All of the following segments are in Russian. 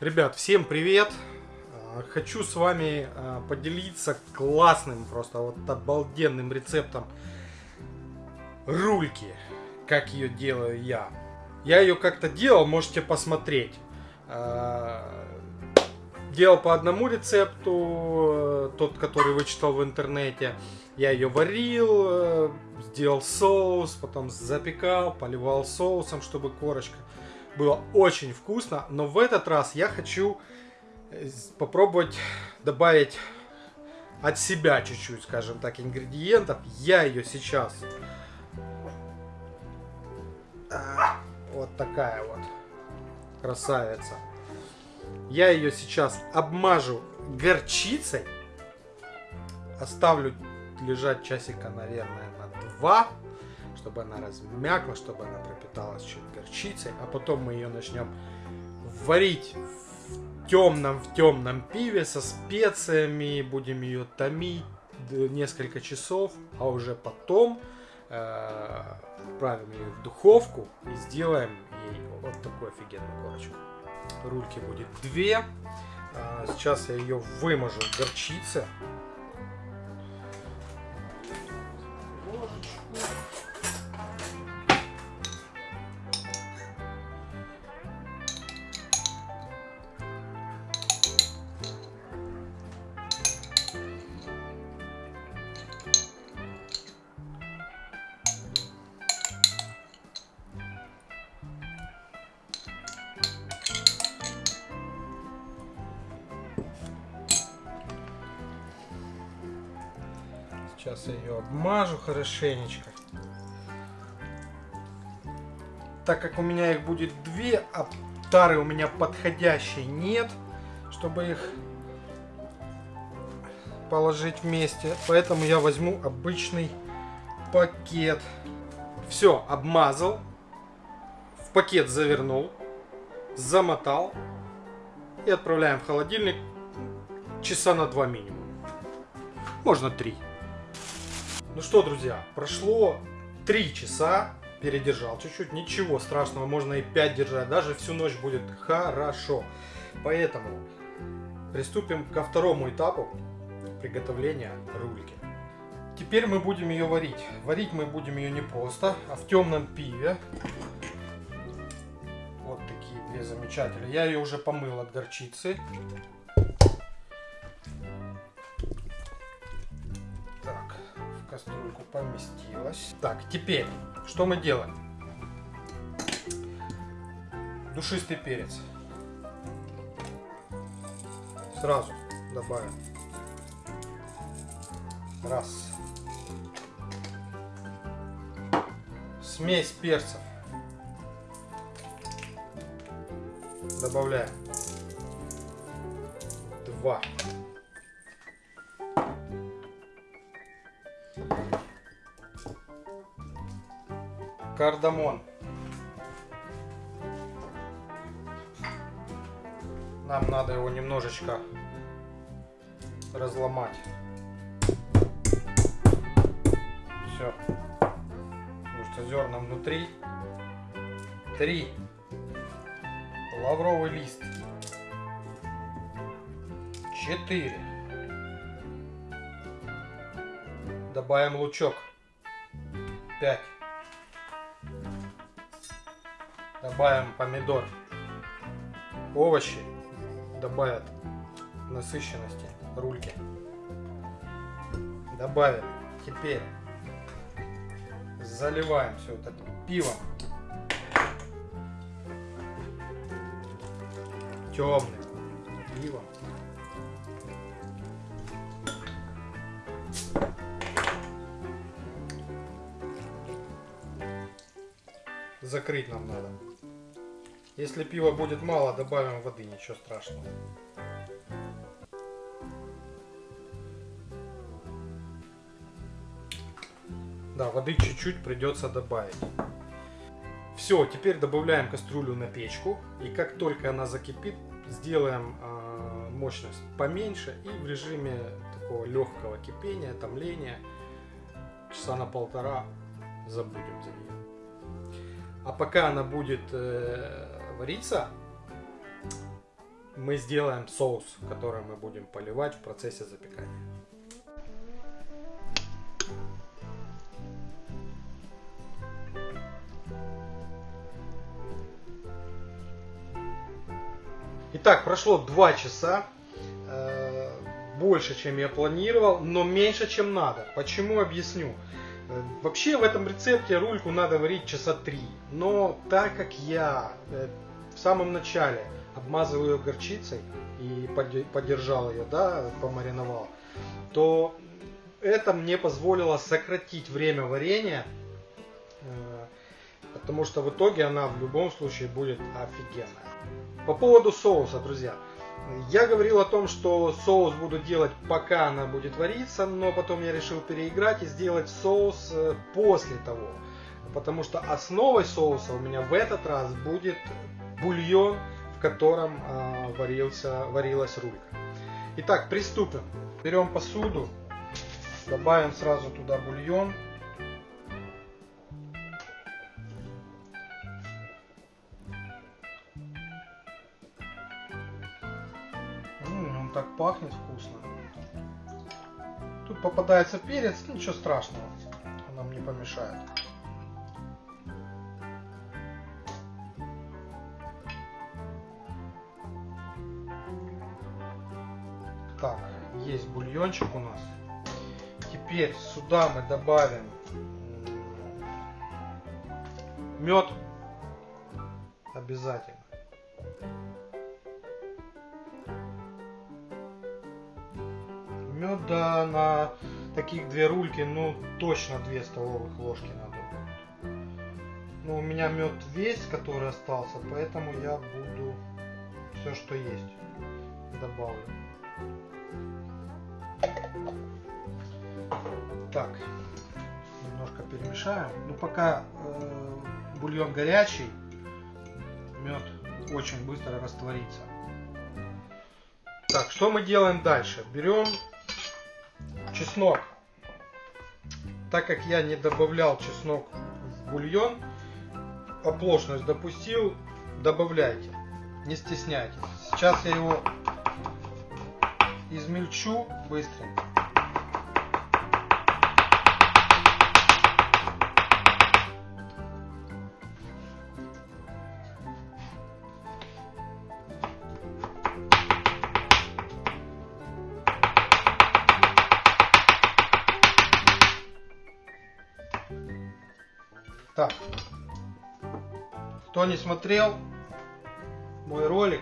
Ребят, всем привет! А, Хочу с вами а, поделиться классным, просто вот обалденным рецептом рульки, как ее делаю я. Я ее как-то делал, можете посмотреть. А, Делал по одному рецепту, тот, который вычитал в интернете. Я ее варил, э, сделал соус, потом запекал, поливал соусом, чтобы корочка было очень вкусно, но в этот раз я хочу э, попробовать добавить от себя чуть-чуть, скажем так, ингредиентов. Я ее сейчас... А, Вот такая вот красавица. Я ее сейчас обмажу горчицей. Оставлю лежать часика, наверное, на два чтобы она размякла, чтобы она пропиталась чуть горчицей, а потом мы ее начнем варить в темном, в темном пиве со специями, будем ее томить несколько часов, а уже потом э, отправим ее в духовку и сделаем ей вот такую офигенную корочку. Рульки будет две. А, сейчас я ее выможу в горчице. Сейчас я ее обмажу хорошенечко. Так как у меня их будет две, а тары у меня подходящей нет, чтобы их положить вместе. Поэтому я возьму обычный пакет. Все, обмазал. В пакет завернул. Замотал. И отправляем в холодильник часа на два минимум. Можно три. Ну что, друзья, прошло 3 часа, передержал чуть-чуть, ничего страшного, можно и 5 держать, даже всю ночь будет хорошо. Поэтому приступим ко второму этапу приготовления рульки. Теперь мы будем ее варить. Варить мы будем ее не просто, а в темном пиве. Вот такие две замечательные. Я ее уже помыл от горчицы. Кастрюльку поместилась. Так, теперь, что мы делаем? Душистый перец. Сразу добавим. Раз. Смесь перцев. Добавляем. Два. Кардамон. Нам надо его немножечко разломать. Все. Потому что зерна внутри. Три. Лавровый лист. Четыре. Добавим лучок. Пять. Добавим помидор. Овощи добавят насыщенности рульки. Добавим. Теперь заливаем все это пивом. Темным пивом. Закрыть нам надо. Если пива будет мало, добавим воды, ничего страшного. Да, воды чуть-чуть придется добавить. Все, теперь добавляем кастрюлю на печку. И как только она закипит, сделаем э, мощность поменьше. И в режиме такого легкого кипения, томления, часа на полтора забудем за нее. А пока она будет э, вариться, мы сделаем соус, который мы будем поливать в процессе запекания. Итак, прошло 2 часа. Э, больше, чем я планировал, но меньше, чем надо. Почему, объясню. Э, вообще в этом рецепте рульку надо варить часа 3. Но так как я э, в самом начале обмазываю ее горчицей и подержал ее, да, помариновал, то это мне позволило сократить время варенья, потому что в итоге она в любом случае будет офигенная. По поводу соуса, друзья. Я говорил о том, что соус буду делать пока она будет вариться, но потом я решил переиграть и сделать соус э, после того. Потому что основой соуса у меня в этот раз будет бульон, в котором э, варился, варилась рулька. Итак, приступим. Берем посуду, добавим сразу туда бульон. Пахнет вкусно. Тут попадается перец, ничего страшного, он нам не помешает. Так, есть бульончик у нас. Теперь сюда мы добавим мед обязательно. Меда на таких две рульки, ну, точно 2 столовых ложки надо будет. Ну, у меня мед весь, который остался, поэтому я буду все, что есть, добавлю. Так, немножко перемешаем. Ну, пока э, бульон горячий, мед очень быстро растворится. Так, что мы делаем дальше? Берем чеснок. Так как я не добавлял чеснок в бульон, оплошность допустил, добавляйте, не стесняйтесь. Сейчас я его измельчу быстренько. Кто не смотрел мой ролик,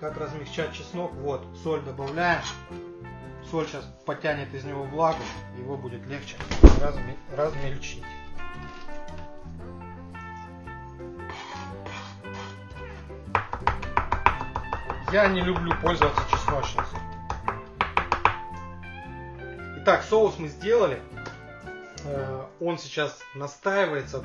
как размягчать чеснок, вот, соль добавляем. Соль сейчас потянет из него влагу, его будет легче разме размельчить. Я не люблю пользоваться чесночницей. Итак, соус мы сделали. Э, он сейчас настаивается.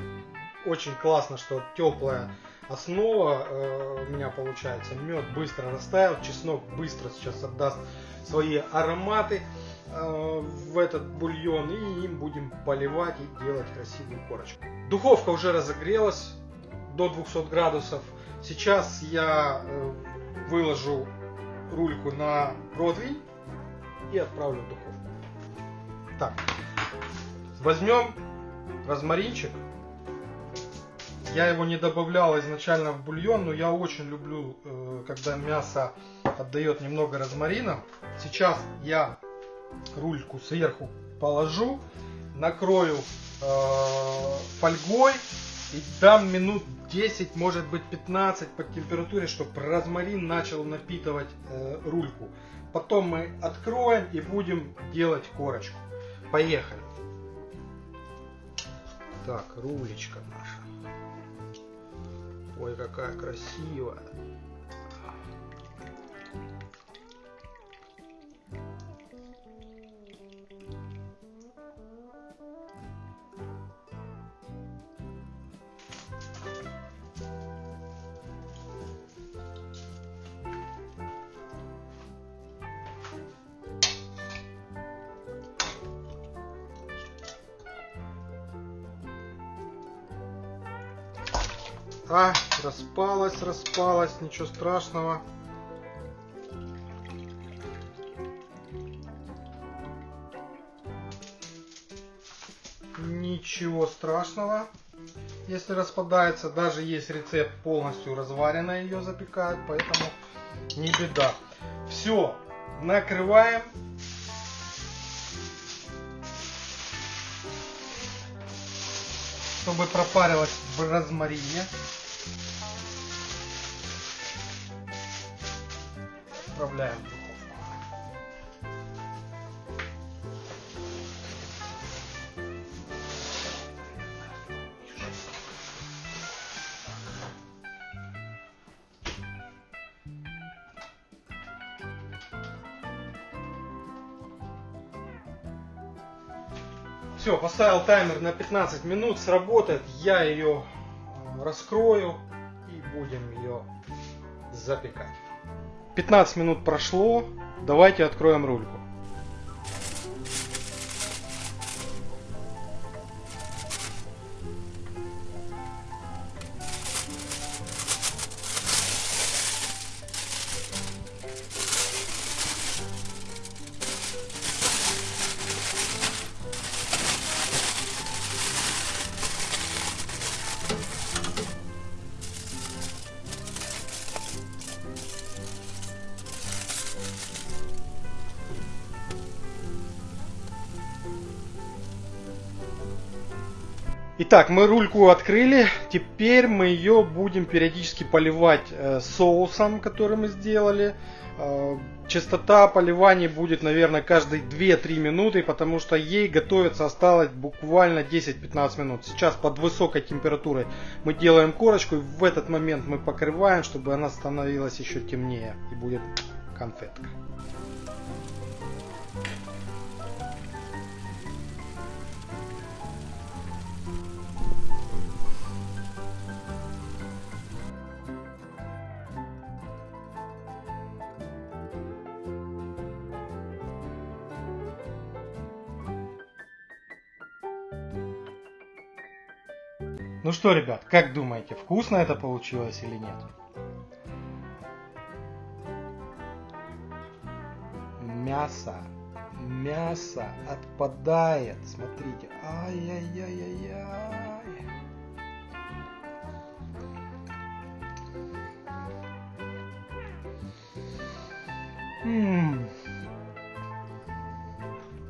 Очень классно, что теплая основа э, у меня получается. Мед быстро растаял, чеснок быстро сейчас отдаст свои ароматы э, в этот бульон и им будем поливать и делать красивую корочку. Духовка уже разогрелась до 200 градусов. Сейчас я выложу рульку на противень и отправлю в духовку. Так, Возьмем розмаринчик. Я его не добавлял изначально в бульон, но я очень люблю, э, когда мясо отдает немного розмарина. Сейчас я рульку сверху положу, накрою э, фольгой и дам минут 10, может быть 15 по температуре, чтобы розмарин начал напитывать э, рульку. Потом мы откроем и будем делать корочку. Поехали! Так, рулечка наша. Ой, какая красивая. А, Распалась, распалась, ничего страшного. Ничего страшного, если распадается. Даже есть рецепт полностью разваренной ее запекают, поэтому не беда. Все, накрываем чтобы пропарилась в розмарине. Отправляем в. Все, поставил таймер на 15 минут, сработает. Я ее э, раскрою и будем ее запекать. 15 минут прошло, давайте откроем рульку. Итак, мы рульку открыли. Теперь мы ее будем периодически поливать э, соусом, который мы сделали. Э, частота поливания будет, наверное, каждые 2-3 минуты, потому что ей готовиться осталось буквально 10-15 минут. Сейчас под высокой температурой мы делаем корочку, и в этот момент мы покрываем, чтобы она становилась еще темнее и будет конфетка. Ну что, ребят, как думаете, вкусно это получилось или нет? Мясо, мясо отпадает, смотрите, ай-яй-яй-яй-яй.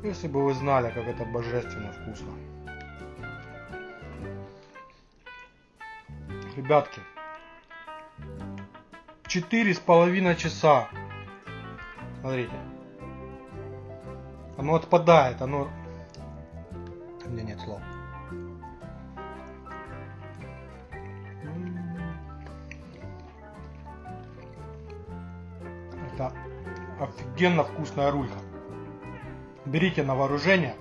Если бы вы знали, как это божественно вкусно. Ребятки, четыре с половиной часа. Смотрите. Оно отпадает, оно... У меня нет слов. Это офигенно вкусная рулька. Берите на вооружение.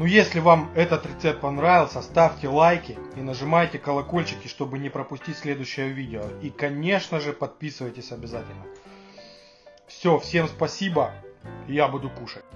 Ну если вам этот рецепт понравился, ставьте лайки и нажимайте колокольчики, чтобы не пропустить следующее видео. И конечно же подписывайтесь обязательно. Все, всем спасибо, я буду кушать.